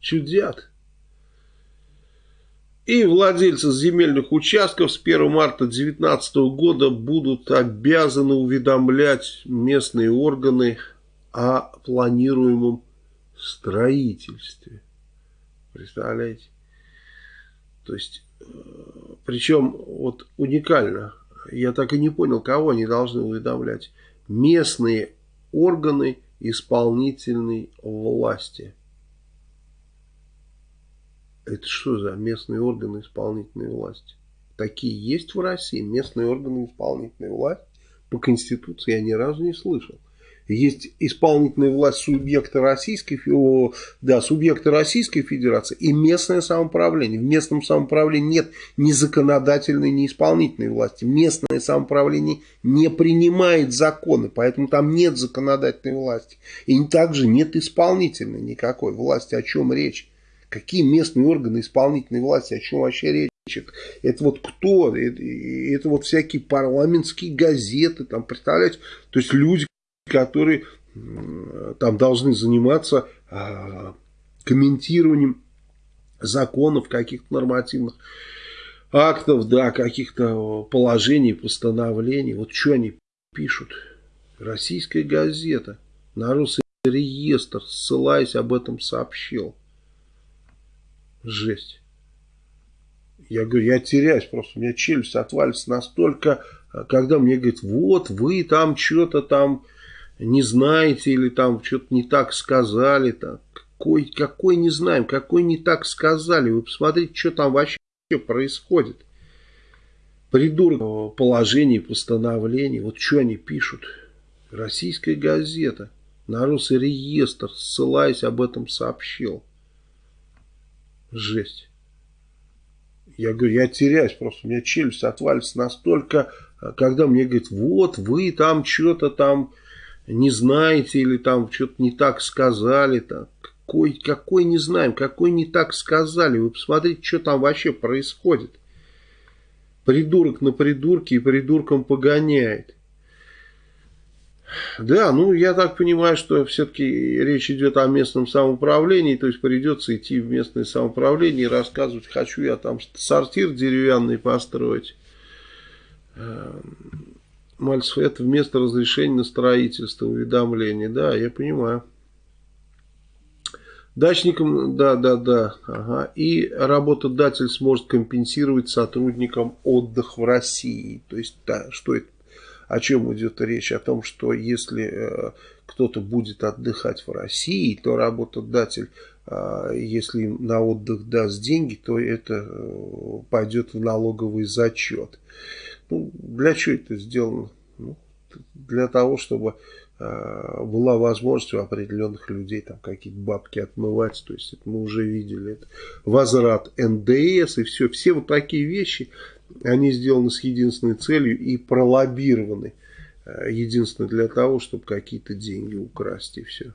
Чудят. И владельцы земельных участков с 1 марта 2019 года будут обязаны уведомлять местные органы о планируемом строительстве. Представляете? То есть, э, причем вот уникально, я так и не понял, кого они должны уведомлять. Местные органы исполнительной власти. Это что за местные органы исполнительной власти? Такие есть в России, местные органы исполнительной власти. По Конституции я ни разу не слышал. Есть исполнительная власть субъекта Российской, да, субъекта Российской Федерации и местное самоуправление. В местном самоуправлении нет ни законодательной, ни исполнительной власти. Местное самоуправление не принимает законы, поэтому там нет законодательной власти. И также нет исполнительной никакой власти. О чем речь? Какие местные органы исполнительной власти, о чем вообще речь? Это вот кто? Это, это вот всякие парламентские газеты, там, представляете? То есть люди, которые там должны заниматься а, комментированием законов, каких-то нормативных актов, да, каких-то положений, постановлений. Вот что они пишут. Российская газета, на реестр, ссылаясь об этом, сообщил. Жесть. Я говорю, я теряюсь просто, у меня челюсть отвалится настолько, когда мне говорят, вот вы там что-то там не знаете или там что-то не так сказали. Так. Какой, какой не знаем, какой не так сказали. Вы посмотрите, что там вообще происходит. Придурок положений, постановлений. Вот что они пишут. Российская газета на Росреестр, ссылаясь об этом, сообщил. Жесть. Я говорю, я теряюсь просто, у меня челюсть отвалится настолько, когда мне говорят, вот вы там что-то там не знаете или там что-то не так сказали. Так. Какой, какой не знаем, какой не так сказали. Вы посмотрите, что там вообще происходит. Придурок на придурке и придурком погоняет. Да, ну я так понимаю, что все-таки речь идет о местном самоуправлении, то есть придется идти в местное самоуправление и рассказывать, хочу я там сортир деревянный построить эм, Мальцев, это вместо разрешения на строительство, уведомления. Да, я понимаю. Дачникам, да, да, да. Ага. И работодатель сможет компенсировать сотрудникам отдых в России. То есть, да, что это? О чем идет речь? О том, что если э, кто-то будет отдыхать в России, то работодатель, э, если на отдых даст деньги, то это э, пойдет в налоговый зачет. Ну, для чего это сделано? Ну, для того, чтобы э, была возможность у определенных людей там какие-то бабки отмывать. То есть это мы уже видели. Это возврат НДС и все. Все вот такие вещи, они сделаны с единственной целью и пролоббированы. Э, единственно для того, чтобы какие-то деньги украсть и все.